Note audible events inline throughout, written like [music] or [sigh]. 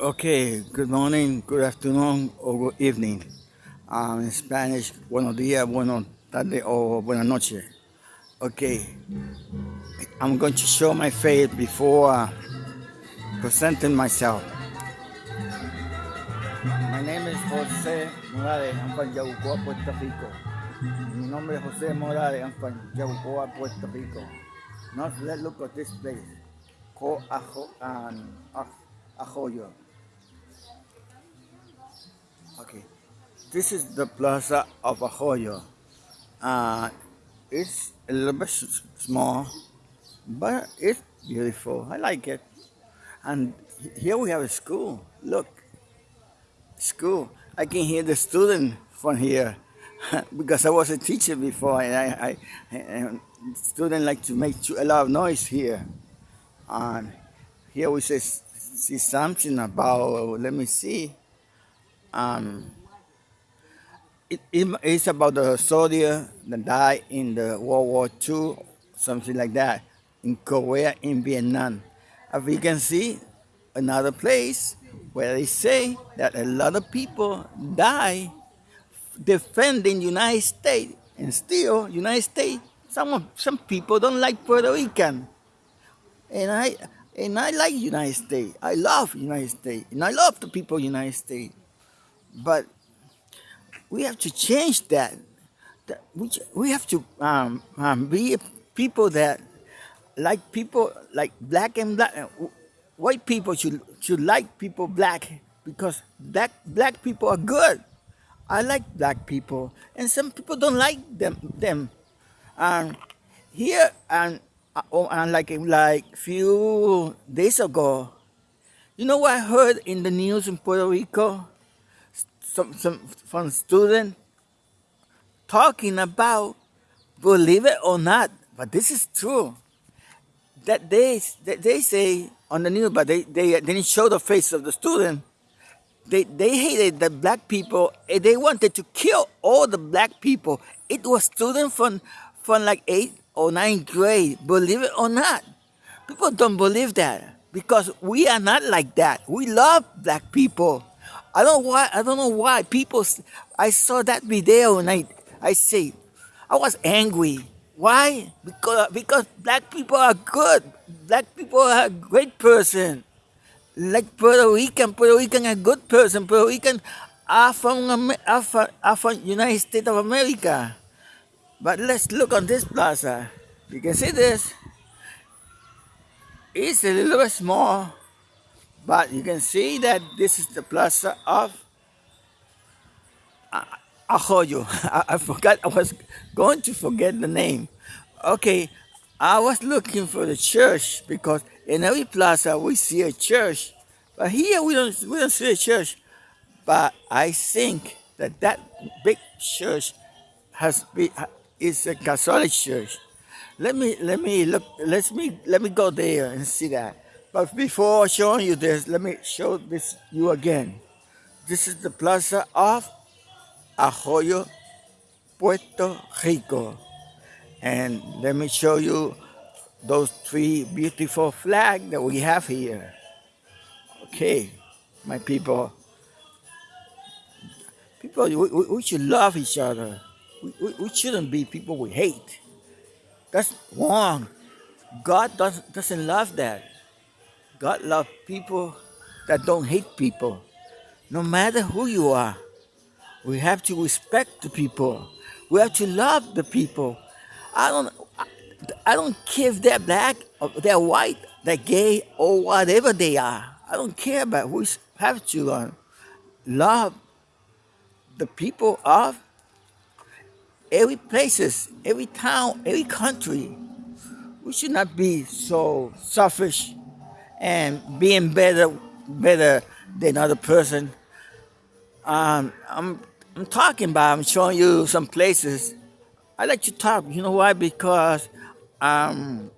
Okay, good morning, good afternoon, or good evening. Um, in Spanish, buenos días, buenos tardes, or buenas noches. Okay, I'm going to show my face before uh, presenting myself. My name is Jose Morales, I'm from Yabucoa, Puerto Rico. Mi nombre es Jose Morales, I'm from Yabucoa, Puerto Rico. Now let's look at this place called Ajo, um, Arroyo. Okay, this is the plaza of Arroyo. Uh, it's a little bit small, but it's beautiful. I like it. And here we have a school. Look, school. I can hear the student from here [laughs] because I was a teacher before, and I, I and students like to make a lot of noise here. And here we say, see something about. Let me see um, it, it's about the soldier that died in the World War II, something like that, in Korea, in Vietnam. As we can see, another place where they say that a lot of people die defending United States, and still United States, some some people don't like Puerto Rican, and I and I like United States. I love United States, and I love the people of United States. But we have to change that. We, we have to um, um, be people that like people like black and black. White people should should like people black because black black people are good. I like black people, and some people don't like them. Them, here and uh, oh, and like like few days ago, you know what I heard in the news in Puerto Rico? Some, some from student talking about believe it or not, but this is true. That they that they say on the news, but they, they didn't show the face of the student. They they hated the black people. They wanted to kill all the black people. It was students from from like eighth or ninth grade. Believe it or not, people don't believe that because we are not like that. We love black people. I don't why I don't know why people I saw that video and I I say I was angry. Why? Because because black people are good. Black people are a great person. Like Puerto Rican, Puerto Rican a good person. Puerto Rican are from are from, are from United States of America. But let's look on this plaza. You can see this. It's a little bit small but you can see that this is the plaza of uh, Arroyo. [laughs] I, I forgot, I was going to forget the name. Okay, I was looking for the church because in every plaza we see a church. But here we don't, we don't see a church. But I think that that big church has been, is a Catholic church. Let me, let me look, let me, let me go there and see that. But before showing you this, let me show this you again. This is the plaza of Arroyo, Puerto Rico. And let me show you those three beautiful flags that we have here. Okay, my people. People, we, we should love each other. We, we, we shouldn't be people we hate. That's wrong. God does, doesn't love that. God loves people that don't hate people. No matter who you are, we have to respect the people. We have to love the people. I don't, I don't care if they're black or they're white, they're gay or whatever they are. I don't care about. We have to uh, love the people of every places, every town, every country. We should not be so selfish and being better better than other person. Um, I'm I'm talking about. I'm showing you some places. I like to talk. You know why? Because um,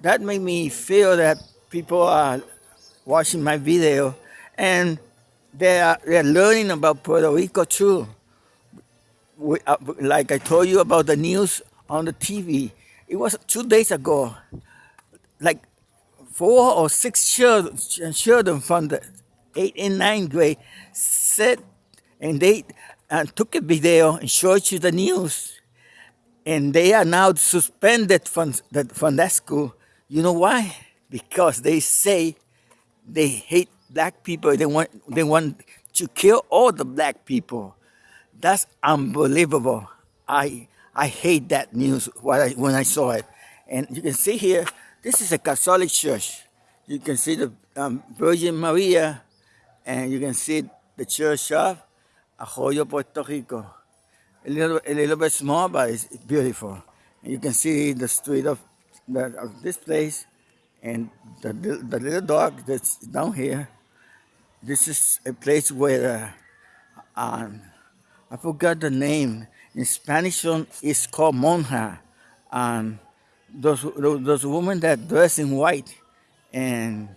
that made me feel that people are watching my video and they are they're learning about Puerto Rico too. We, uh, like I told you about the news on the TV. It was two days ago. Like four or six children, children from the eighth and ninth grade said, and they uh, took a video and showed you the news, and they are now suspended from, the, from that school. You know why? Because they say they hate black people. They want, they want to kill all the black people. That's unbelievable. I, I hate that news when I, when I saw it. And you can see here, this is a Catholic church. You can see the um, Virgin Maria, and you can see the church of Arroyo, Puerto Rico. A little, a little bit small, but it's beautiful. And you can see the street of, the, of this place, and the, the little dog that's down here. This is a place where, uh, um, I forgot the name. In Spanish, it's called monja. And those, those women that dress in white, and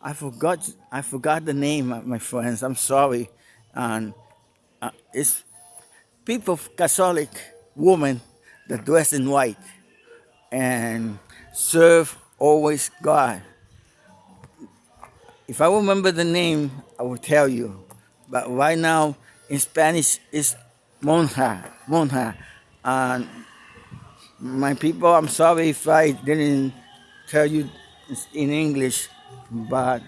I forgot I forgot the name, my friends. I'm sorry. And uh, it's people, Catholic women that dress in white and serve always God. If I remember the name, I will tell you. But right now, in Spanish, it's monja, monja. And my people, I'm sorry if I didn't tell you in English, but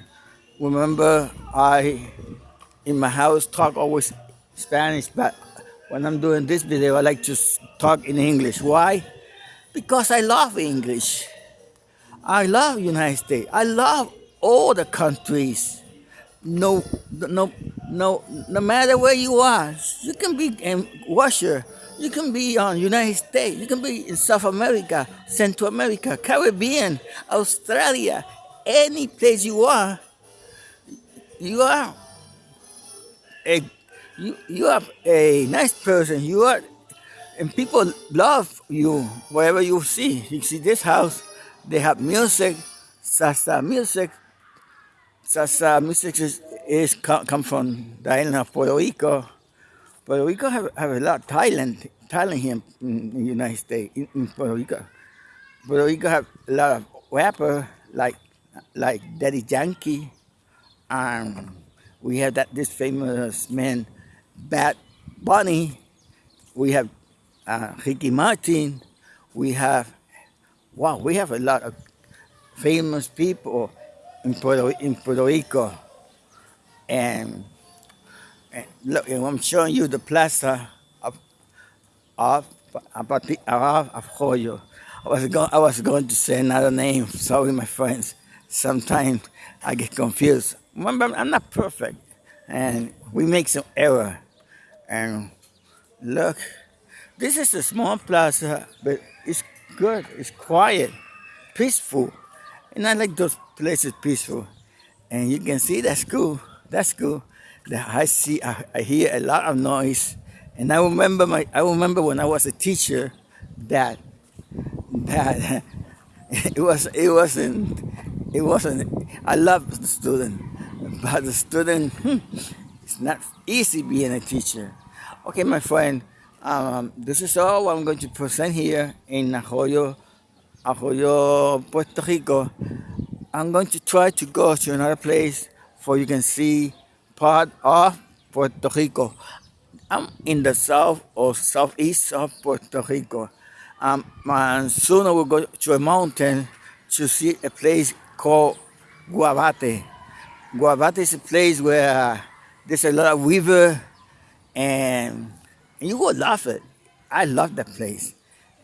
remember I in my house talk always Spanish, but when I'm doing this video, I like to talk in English. Why? Because I love English. I love United States. I love all the countries. No, no, no, no matter where you are, you can be in Russia, you can be on United States, you can be in South America, Central America, Caribbean, Australia, any place you are, you are a you, you are a nice person. You are and people love you wherever you see. You see this house, they have music, salsa music. Salsa music is, is come, from the island of Puerto Rico. Puerto Rico have, have a lot of talent, talent here in the United States, in, in Puerto Rico. Puerto Rico have a lot of rapper like like Daddy Yankee, and we have that this famous man, Bad Bunny. We have uh, Ricky Martin. We have wow, we have a lot of famous people in Puerto, in Puerto Rico, and look, I'm showing you the plaza of of of, of Joyo. I was going I was going to say another name. Sorry, my friends sometimes I get confused. Remember, I'm not perfect, and we make some error. And look, this is a small plaza, but it's good, it's quiet, peaceful. And I like those places peaceful. And you can see that's cool, that's cool. I see, I, I hear a lot of noise. And I remember my, I remember when I was a teacher that, that [laughs] it was, it wasn't, it wasn't, I love the student, but the student, hmm, it's not easy being a teacher. Okay, my friend, um, this is all I'm going to present here in Arroyo, Arroyo, Puerto Rico. I'm going to try to go to another place for you can see part of Puerto Rico. I'm in the south or southeast of Puerto Rico. Um, and soon I will go to a mountain to see a place called Guavate. Guavate is a place where there's a lot of river and, and you will love it. I love that place.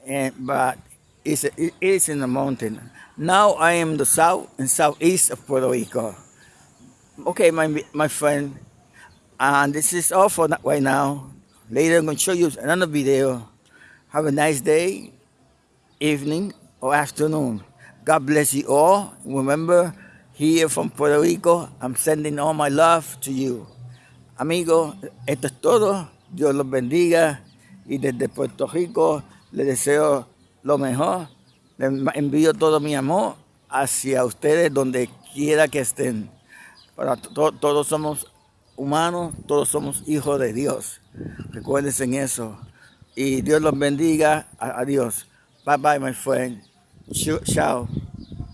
And but it's it is in the mountain. Now I am the south and southeast of Puerto Rico. Okay, my my friend, and this is all for right now. Later I'm going to show you another video. Have a nice day, evening, or afternoon. God bless you all. Remember, here from Puerto Rico, I'm sending all my love to you. Amigos, esto es todo. Dios los bendiga. Y desde Puerto Rico les deseo lo mejor. Les envío todo mi amor hacia ustedes donde quiera que estén. Para to todos somos humanos, todos somos hijos de Dios. Recuérdense en eso. Y Dios los bendiga. Adiós. Bye bye, my friend. Ciao.